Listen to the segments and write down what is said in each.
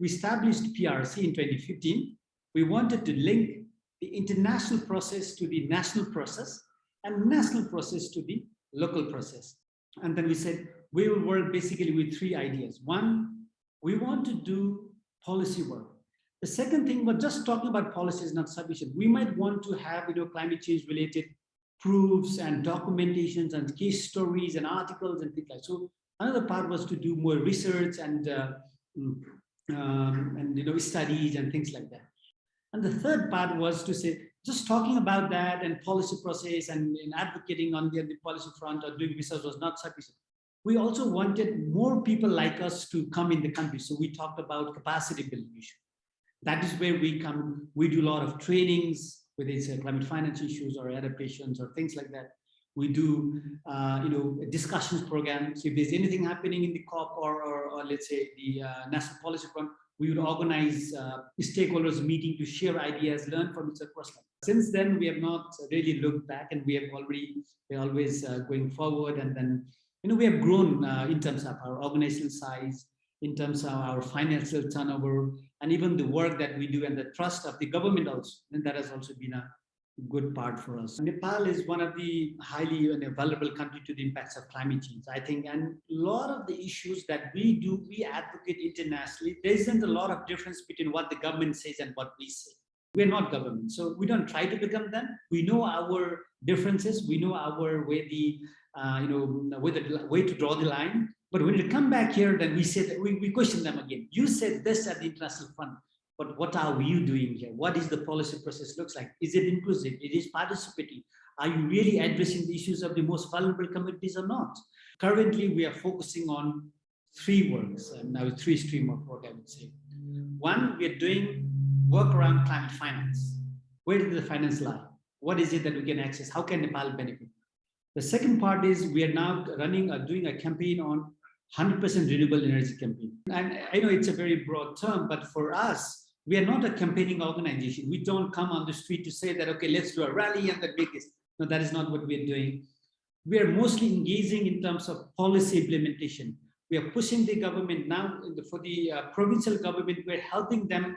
We established PRC in 2015. We wanted to link the international process to the national process and national process to the local process. And then we said, we will work basically with three ideas. One, we want to do policy work. The second thing, but just talking about policy is not sufficient. We might want to have you know, climate change related proofs and documentations and case stories and articles and things like that. So another part was to do more research and uh, mm, um, and you know studies and things like that. And the third part was to say, just talking about that and policy process and, and advocating on the, the policy front or doing research was not sufficient. We also wanted more people like us to come in the country. So we talked about capacity building issue. That is where we come, we do a lot of trainings, whether it's climate finance issues or adaptations or things like that. We do, uh, you know, discussions programs. If there's anything happening in the COP or, or, or let's say the uh, national policy front, we would organize uh, stakeholders meeting to share ideas, learn from each other. Since then, we have not really looked back and we have already, we're always uh, going forward. And then, you know, we have grown uh, in terms of our organizational size, in terms of our financial turnover, and even the work that we do and the trust of the government also. And that has also been a good part for us. Nepal is one of the highly you vulnerable country to the impacts of climate change, I think, and a lot of the issues that we do, we advocate internationally, there isn't a lot of difference between what the government says and what we say. We're not government, so we don't try to become them. We know our differences, we know our way the, uh, you know, way, the, way to draw the line, but when we come back here, then we say that we, we question them again. You said this at the International Fund but what are you doing here? What is the policy process looks like? Is it inclusive? It is participating. Are you really addressing the issues of the most vulnerable communities or not? Currently, we are focusing on three works, and now three stream of work, I would say. One, we are doing work around climate finance. Where does the finance lie? What is it that we can access? How can Nepal benefit? The second part is we are now running or doing a campaign on 100% renewable energy campaign. And I know it's a very broad term, but for us, we are not a campaigning organization. We don't come on the street to say that, okay, let's do a rally and make this. No, that is not what we're doing. We are mostly engaging in terms of policy implementation. We are pushing the government now for the uh, provincial government. We're helping them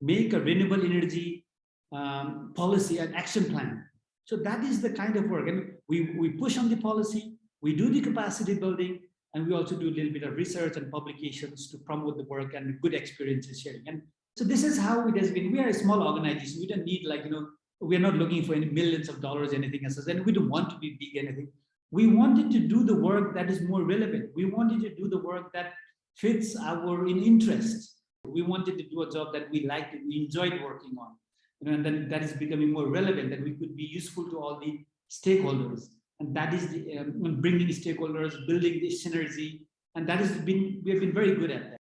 make a renewable energy um, policy and action plan. So that is the kind of work. And we, we push on the policy, we do the capacity building, and we also do a little bit of research and publications to promote the work and good experiences sharing. And so this is how it has been. We are a small organization. We don't need like, you know, we're not looking for any millions of dollars, anything else. And we don't want to be big anything. We wanted to do the work that is more relevant. We wanted to do the work that fits our in interest. We wanted to do a job that we liked we enjoyed working on. You know, and then that is becoming more relevant, that we could be useful to all the stakeholders. And that is the, um, bringing stakeholders, building the synergy. And that has been, we have been very good at that.